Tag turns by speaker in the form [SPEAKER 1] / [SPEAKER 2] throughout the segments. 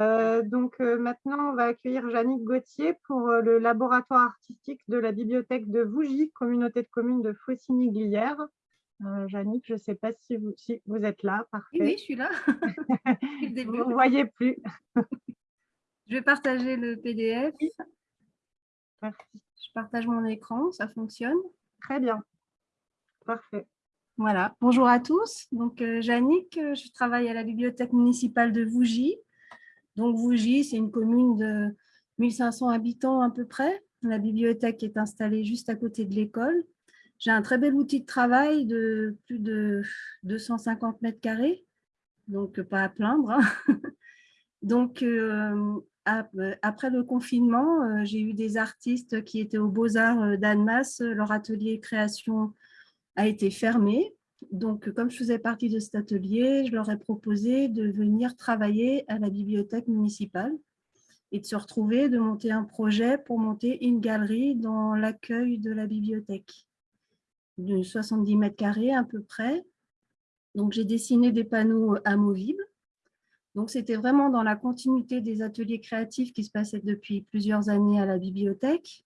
[SPEAKER 1] Euh, donc euh, maintenant, on va accueillir Jannick Gauthier pour euh, le laboratoire artistique de la bibliothèque de Vougy, communauté de communes de Faucigny-Glières. Jannick, je ne sais pas si vous, si vous êtes là.
[SPEAKER 2] Parfait. Oui, je suis là.
[SPEAKER 1] vous ne voyez plus.
[SPEAKER 2] je vais partager le PDF.
[SPEAKER 1] Merci.
[SPEAKER 2] Je partage mon écran, ça fonctionne.
[SPEAKER 1] Très bien. Parfait.
[SPEAKER 2] Voilà, bonjour à tous. Donc, euh, je travaille à la bibliothèque municipale de Vougy. Donc, Vougy, c'est une commune de 1500 habitants à peu près. La bibliothèque est installée juste à côté de l'école. J'ai un très bel outil de travail de plus de 250 mètres carrés, donc pas à plaindre. Hein. donc, euh, après le confinement, euh, j'ai eu des artistes qui étaient aux Beaux-Arts euh, d'Annemasse. Leur atelier création a été fermé. Donc, comme je faisais partie de cet atelier, je leur ai proposé de venir travailler à la bibliothèque municipale et de se retrouver, de monter un projet pour monter une galerie dans l'accueil de la bibliothèque de 70 mètres carrés à peu près. Donc, j'ai dessiné des panneaux amovibles. Donc, c'était vraiment dans la continuité des ateliers créatifs qui se passaient depuis plusieurs années à la bibliothèque.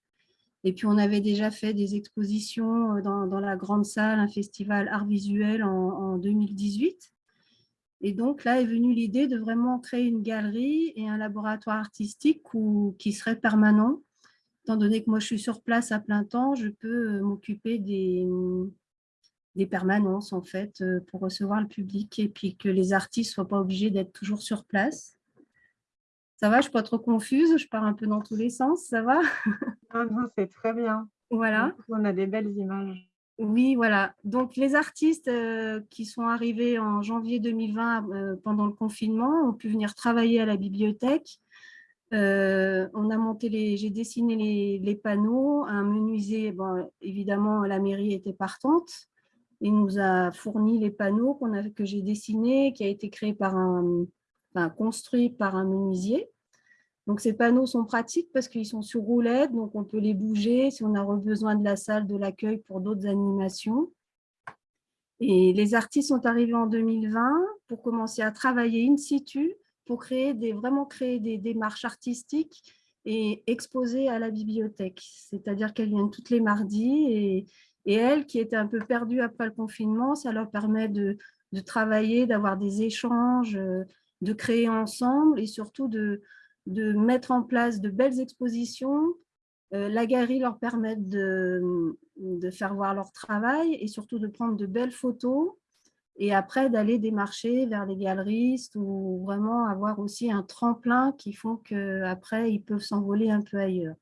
[SPEAKER 2] Et puis, on avait déjà fait des expositions euh, dans, la grande salle, un festival art visuel en, 2018. Et donc, là est venue l'idée de vraiment créer une galerie et un laboratoire artistique qui serait permanent. Étant donné que moi, je suis sur place à plein temps, je peux euh, m'occuper des, des permanences, en fait, euh, pour recevoir le public et puis que les artistes soient pas obligés d'être toujours sur place. Ça va, je ne suis pas trop confuse, je pars un peu dans tous les sens, ça va?
[SPEAKER 1] Ah C'est très bien.
[SPEAKER 2] Voilà.
[SPEAKER 1] On a des belles images.
[SPEAKER 2] Oui, voilà. Donc, les artistes euh, qui sont arrivés en janvier 2020 euh, pendant le confinement ont pu venir travailler à la bibliothèque. Euh, on a monté les, j'ai dessiné les, panneaux, un menuisier, bon, évidemment, la mairie était partante. Il nous a fourni les panneaux a, que j'ai dessinés, qui a été créé par un, enfin, construit par un menuisier. Donc, ces panneaux sont pratiques parce qu'ils sont sur roulette, donc on peut les bouger si on a besoin de la salle de l'accueil pour d'autres animations. Et les artistes sont arrivés en 2020 pour commencer à travailler in situ, pour créer des, vraiment créer des démarches artistiques et exposer à la bibliothèque. C'est-à-dire qu'elles viennent toutes les mardis et, et elles, qui étaient un peu perdues après le confinement, ça leur permet de, de travailler, d'avoir des échanges, de créer ensemble et surtout de, de mettre en place de belles expositions. Euh, la galerie leur permet de, faire voir leur travail et surtout de prendre de belles photos et après d'aller démarcher vers les galeristes ou vraiment avoir aussi un tremplin qui font qu'après ils peuvent s'envoler un peu ailleurs.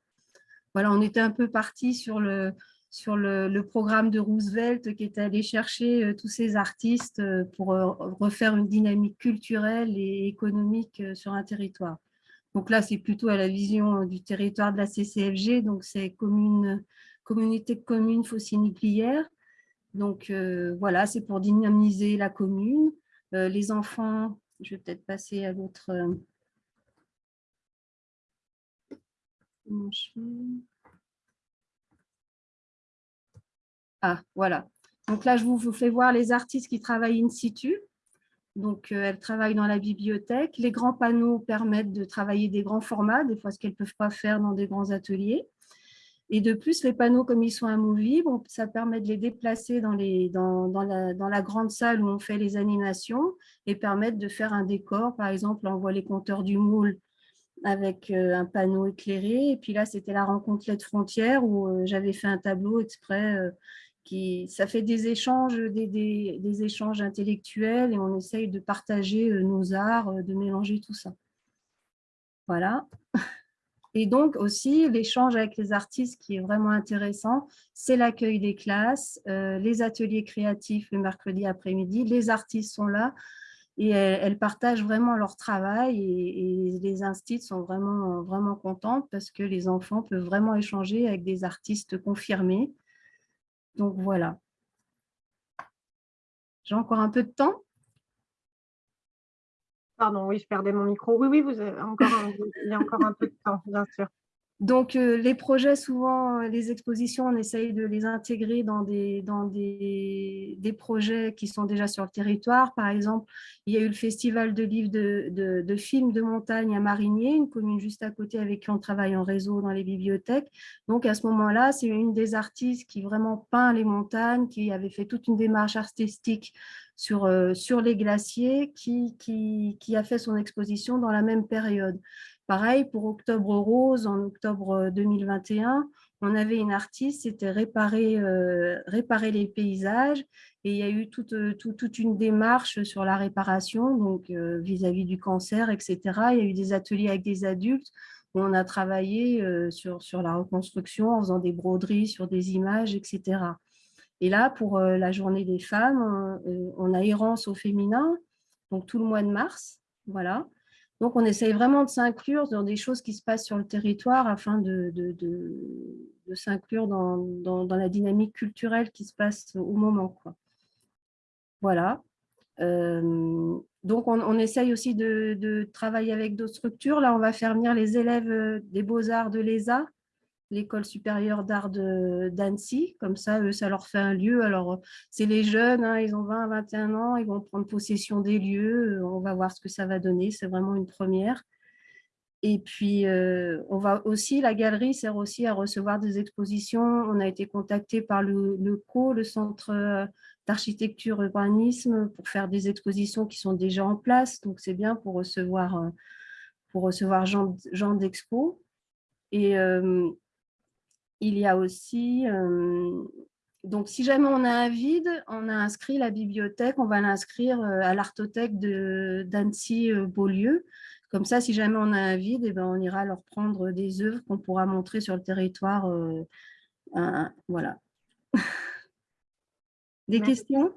[SPEAKER 2] Voilà, on était un peu parti sur le, sur le, programme de Roosevelt qui était allé chercher euh, tous ces artistes euh, pour refaire une dynamique culturelle et économique sur un territoire. Donc là, c'est plutôt à la vision du territoire de la CCFG, donc c'est commune, communauté de communes Faucigny-Glières. Donc euh, voilà, c'est pour dynamiser la commune. Euh, les enfants, je vais peut-être passer à l'autre. Euh, ah, voilà. Donc là, je vous fais voir les artistes qui travaillent in situ. Donc, euh, elles travaillent dans la bibliothèque. Les grands panneaux permettent de travailler des grands formats, des fois ce qu'elles ne peuvent pas faire dans des grands ateliers. Et de plus, les panneaux, comme ils sont amovibles, ça permet de les déplacer dans, les, dans, dans, la, grande salle où on fait les animations et permettre de faire un décor. Par exemple, on voit les compteurs du moule avec euh, un panneau éclairé. Et puis là, c'était la rencontre LED Frontière où euh, j'avais fait un tableau exprès ça fait des échanges, des, échanges intellectuels et on essaye de partager euh, nos arts, euh, de mélanger tout ça. Voilà. Et donc aussi, l'échange avec les artistes qui est vraiment intéressant, c'est l'accueil des classes, euh, les ateliers créatifs le mercredi après-midi, les artistes sont là et elles, partagent vraiment leur travail et, et les instituts sont vraiment, vraiment contentes parce que les enfants peuvent vraiment échanger avec des artistes confirmés donc voilà. J'ai encore un peu de temps
[SPEAKER 1] Pardon, oui, je perdais mon micro. Oui, oui, vous avez encore il y a encore un peu de temps, bien sûr.
[SPEAKER 2] Donc, euh, les projets, souvent, euh, les expositions, on essaye de les intégrer dans, des, projets qui sont déjà sur le territoire. Par exemple, il y a eu le festival de livres de, films de montagne à Marigné, une commune juste à côté avec qui on travaille en réseau dans les bibliothèques. Donc, à ce moment-là, c'est une des artistes qui vraiment peint les montagnes, qui avait fait toute une démarche artistique sur, euh, les glaciers, qui, qui a fait son exposition dans la même période. Pareil, pour Octobre Rose, en octobre 2021, on avait une artiste, c'était réparer, euh, réparer les paysages et il y a eu toute, toute une démarche sur la réparation, donc euh, vis-à-vis du cancer, etc. Il y a eu des ateliers avec des adultes où on a travaillé euh, sur, sur la reconstruction en faisant des broderies sur des images, etc. Et là, pour la journée des femmes, on, on a Errance au féminin, donc tout le mois de mars, voilà. Donc, on essaye vraiment de s'inclure dans des choses qui se passent sur le territoire afin de, s'inclure dans, la dynamique culturelle qui se passe au moment. Voilà. Euh, donc, on, essaye aussi de, travailler avec d'autres structures. Là, on va faire venir les élèves des beaux-arts de l'ESA l'école supérieure d'art d'Annecy. Comme ça, eux, ça leur fait un lieu. Alors, c'est les jeunes, hein, ils ont 20 21 ans, ils vont prendre possession des lieux. On va voir ce que ça va donner. C'est vraiment une première. Et puis, euh, on va aussi, la galerie sert aussi à recevoir des expositions. On a été contacté par le, CO, le Centre euh, d'architecture urbanisme, pour faire des expositions qui sont déjà en place. Donc, c'est bien pour recevoir, euh, pour recevoir genre, genre d'expo. Et, il y a aussi, euh, donc si jamais on a un vide, on a inscrit la bibliothèque, on va l'inscrire euh, à l'artothèque d'Annecy-Beaulieu. Comme ça, si jamais on a un vide, eh ben, on ira leur prendre des œuvres qu'on pourra montrer sur le territoire. Euh, voilà. des questions?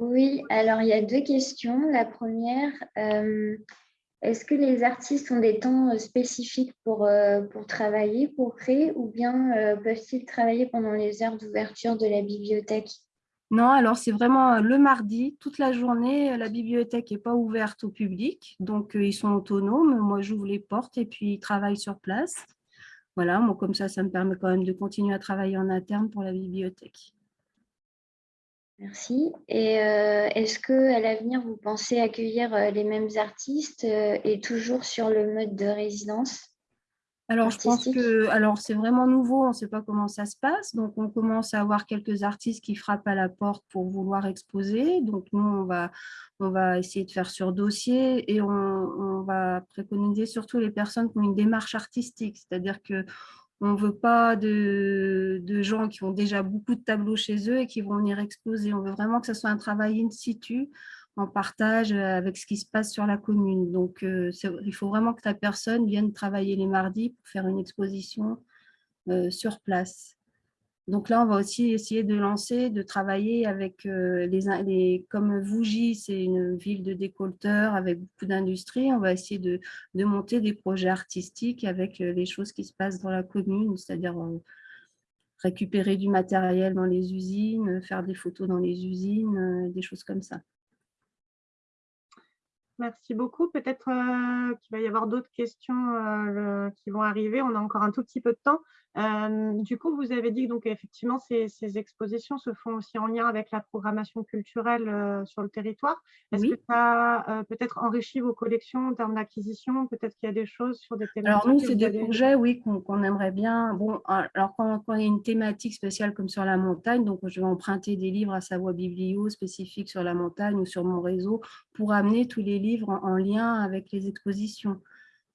[SPEAKER 3] Oui, alors il y a deux questions. La première, est-ce que les artistes ont des temps euh, spécifiques pour, euh, pour travailler, pour créer, ou bien euh, peuvent-ils travailler pendant les heures d'ouverture de la bibliothèque?
[SPEAKER 2] Non, alors c'est vraiment le mardi, toute la journée, la bibliothèque n'est pas ouverte au public, donc ils sont autonomes. Moi, j'ouvre les portes et puis ils travaillent sur place. Voilà, moi, comme ça, ça me permet quand même de continuer à travailler en interne pour la bibliothèque.
[SPEAKER 3] Merci. Et euh, est-ce qu'à l'avenir, vous pensez accueillir euh, les mêmes artistes euh, et toujours sur le mode de résidence
[SPEAKER 2] alors, je pense que alors c'est vraiment nouveau, on ne sait pas comment ça se passe. Donc, on commence à avoir quelques artistes qui frappent à la porte pour vouloir exposer. Donc, nous, on va, on va essayer de faire sur dossier et on, on va préconiser surtout les personnes qui ont une démarche artistique. C'est-à-dire que on ne veut pas de, gens qui ont déjà beaucoup de tableaux chez eux et qui vont venir exposer. On veut vraiment que ce soit un travail in situ, en partage avec ce qui se passe sur la commune. Donc, euh, il faut vraiment que ta personne vienne travailler les mardis pour faire une exposition euh, sur place. Donc là, on va aussi essayer de lancer, de travailler avec euh, les, comme Vougy, c'est une ville de décolteurs avec beaucoup d'industries. On va essayer de, monter des projets artistiques avec euh, les choses qui se passent dans la commune, c'est-à-dire euh, récupérer du matériel dans les usines, faire des photos dans les usines, des choses comme ça.
[SPEAKER 1] Merci beaucoup. Peut-être qu'il va y avoir d'autres questions qui vont arriver. On a encore un tout petit peu de temps du coup, vous avez dit que donc, effectivement, ces, expositions se font aussi en lien avec la programmation culturelle sur le territoire. Est-ce que ça a peut-être enrichi vos collections en termes d'acquisition? Peut-être qu'il y a des choses sur des
[SPEAKER 2] thématiques Alors nous, c'est des projets, oui, qu'on aimerait bien. Bon, alors quand, il y a une thématique spéciale comme sur la montagne, donc je vais emprunter des livres à Savoie Biblio spécifiques sur la montagne ou sur mon réseau pour amener tous les livres en lien avec les expositions.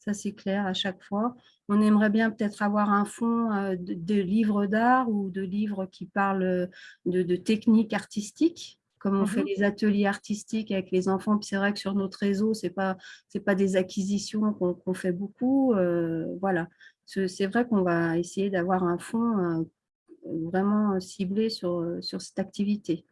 [SPEAKER 2] Ça, c'est clair à chaque fois. On aimerait bien peut-être avoir un fonds euh, de, livres d'art ou de livres qui parlent de, techniques artistiques, comme on fait mhm. les ateliers artistiques avec les enfants. c'est vrai que sur notre réseau, ce n'est pas, pas des acquisitions qu'on fait beaucoup. Euh, voilà. C'est vrai qu'on va essayer d'avoir un fonds euh, vraiment ciblé sur, sur cette activité.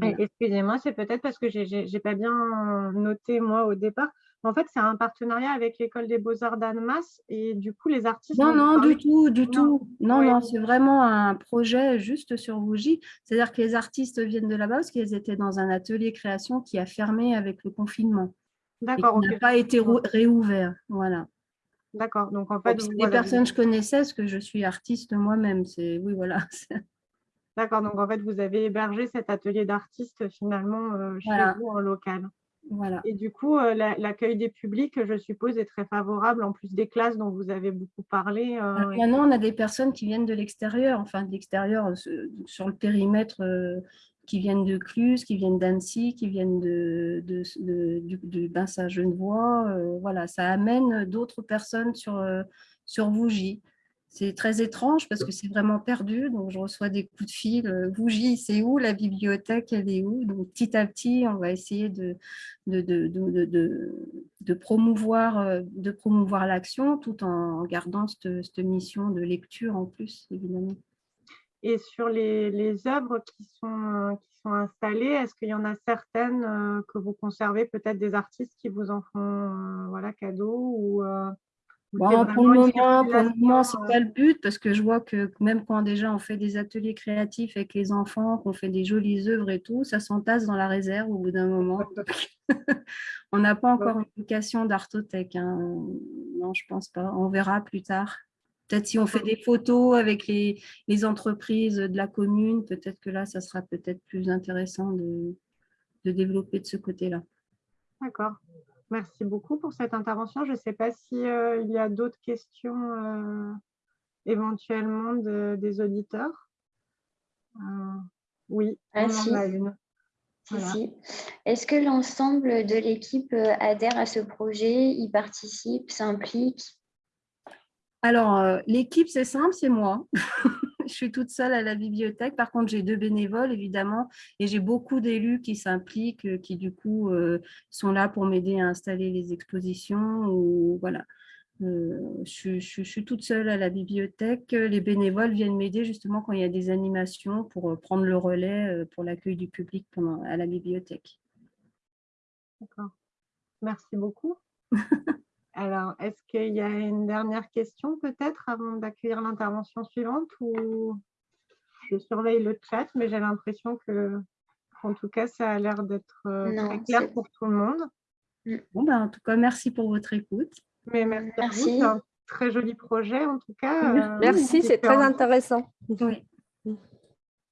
[SPEAKER 1] Excusez-moi, c'est peut-être parce que je n'ai pas bien noté moi au départ. En fait, c'est un partenariat avec l'école des beaux-arts d'Annemasse et du coup, les artistes…
[SPEAKER 2] Non, non, du tout, du tout. Non, non, c'est vraiment un projet juste sur Vougy. C'est-à-dire que les artistes viennent de là-bas parce qu'ils étaient dans un atelier création qui a fermé avec le confinement. D'accord. Qui n'a pas été réouvert, voilà.
[SPEAKER 1] D'accord. Donc, en fait, vous-
[SPEAKER 2] personnes que je connaissais, parce que je suis artiste moi-même. C'est Oui, voilà.
[SPEAKER 1] D'accord. Donc, en fait, vous avez hébergé cet atelier d'artistes finalement euh, chez
[SPEAKER 2] Voilà.
[SPEAKER 1] vous en local.
[SPEAKER 2] voilà.
[SPEAKER 1] Et du coup, euh, la- l'accueil des publics, je suppose, est très favorable, en plus des classes dont vous avez beaucoup parlé. euh,
[SPEAKER 2] Alors, Maintenant, on a des personnes qui viennent de l'extérieur, enfin de l'extérieur sur le périmètre, qui viennent de Cluse, qui viennent d'Annecy, qui viennent de, de, de- du, du Bassin-Genevois. euh, voilà, ça amène d'autres personnes sur, sur Vougy. C'est très étrange parce que c'est vraiment perdu. Donc, je reçois des coups de fil. euh, Vougy, c'est où La bibliothèque, elle est où? Donc, petit à petit, on va essayer de, de, de, de, de- promouvoir, euh, de promouvoir l'action tout en gardant cette, cette mission de lecture en plus, évidemment.
[SPEAKER 1] Et sur les, les œuvres qui sont, euh, qui sont installées, est-ce qu'il y en a certaines que vous conservez, peut-être des artistes qui vous en font voilà, cadeau ou
[SPEAKER 2] Bon,
[SPEAKER 1] c'est
[SPEAKER 2] pour le moment, pour le moment, c'est
[SPEAKER 1] euh,
[SPEAKER 2] pas le but parce que je vois que même quand déjà on fait des ateliers créatifs avec les enfants, qu'on fait des jolies œuvres et tout, ça s'entasse dans la réserve au bout d'un moment. on n'a pas encore une vocation d'artothèque. hein. Non, je pense pas. On verra plus tard. Peut-être si on fait des photos avec les, les entreprises de la commune, peut-être que là, ça sera peut-être plus intéressant de, de développer de ce côté-là.
[SPEAKER 1] D'accord. Merci beaucoup pour cette intervention. Je ne sais pas s'il y a d'autres questions euh, éventuellement de- des auditeurs. Euh, oui,
[SPEAKER 3] Ah,
[SPEAKER 1] on
[SPEAKER 3] si.
[SPEAKER 1] en a une.
[SPEAKER 3] Si,
[SPEAKER 1] Voilà.
[SPEAKER 3] si. Est-ce que l'ensemble de l'équipe euh, adhère à ce projet, y participe, s'implique?
[SPEAKER 2] Alors, euh, l'équipe, c'est simple, c'est moi. je suis toute seule à la bibliothèque. Par contre, j'ai deux bénévoles, évidemment, et j'ai beaucoup d'élus qui s'impliquent, euh, qui du coup euh, sont là pour m'aider à installer les expositions. Ou, voilà. Euh, je, je- je suis toute seule à la bibliothèque. Les bénévoles viennent m'aider justement quand il y a des animations pour prendre le relais pour l'accueil du public pendant, à la bibliothèque.
[SPEAKER 1] D'accord. Merci beaucoup. Alors, est-ce qu'il y a une dernière question peut-être avant d'accueillir l'intervention suivante ou je surveille le chat, mais j'ai l'impression que, en tout cas, ça a l'air d'être euh, très clair pour tout le monde.
[SPEAKER 2] Bon, ben, en tout cas, merci pour votre écoute.
[SPEAKER 1] Mais merci, à vous,
[SPEAKER 3] Merci.
[SPEAKER 1] c'est un très joli projet en tout cas. euh,
[SPEAKER 4] Merci, c'est très intéressant.
[SPEAKER 2] Oui.